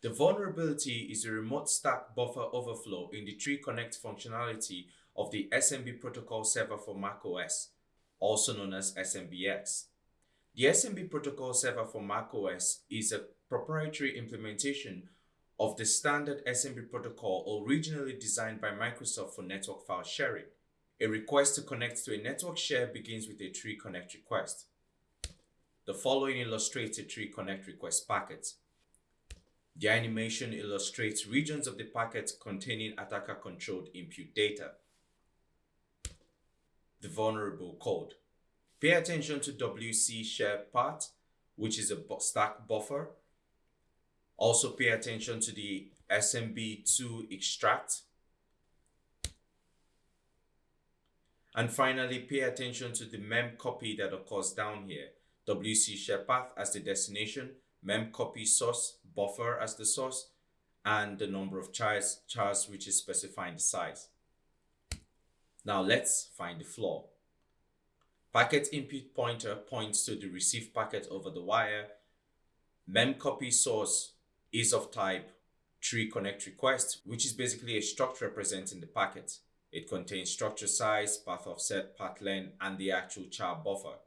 The vulnerability is a remote stack buffer overflow in the tree connect functionality of the SMB protocol server for macOS, also known as SMBX. The SMB protocol server for macOS is a proprietary implementation of the standard SMB protocol originally designed by Microsoft for network file sharing. A request to connect to a network share begins with a tree connect request. The following illustrates a tree connect request packet. The animation illustrates regions of the packet containing attacker-controlled input data. The vulnerable code. Pay attention to WC share path, which is a stack buffer. Also pay attention to the SMB2 extract. And finally, pay attention to the mem copy that occurs down here. WC share path as the destination, mem copy source, buffer as the source, and the number of chars, chars which is specifying the size. Now let's find the flaw. Packet input pointer points to the received packet over the wire. Mem copy source is of type tree connect request, which is basically a struct representing the packet. It contains structure size, path offset, path length, and the actual char buffer.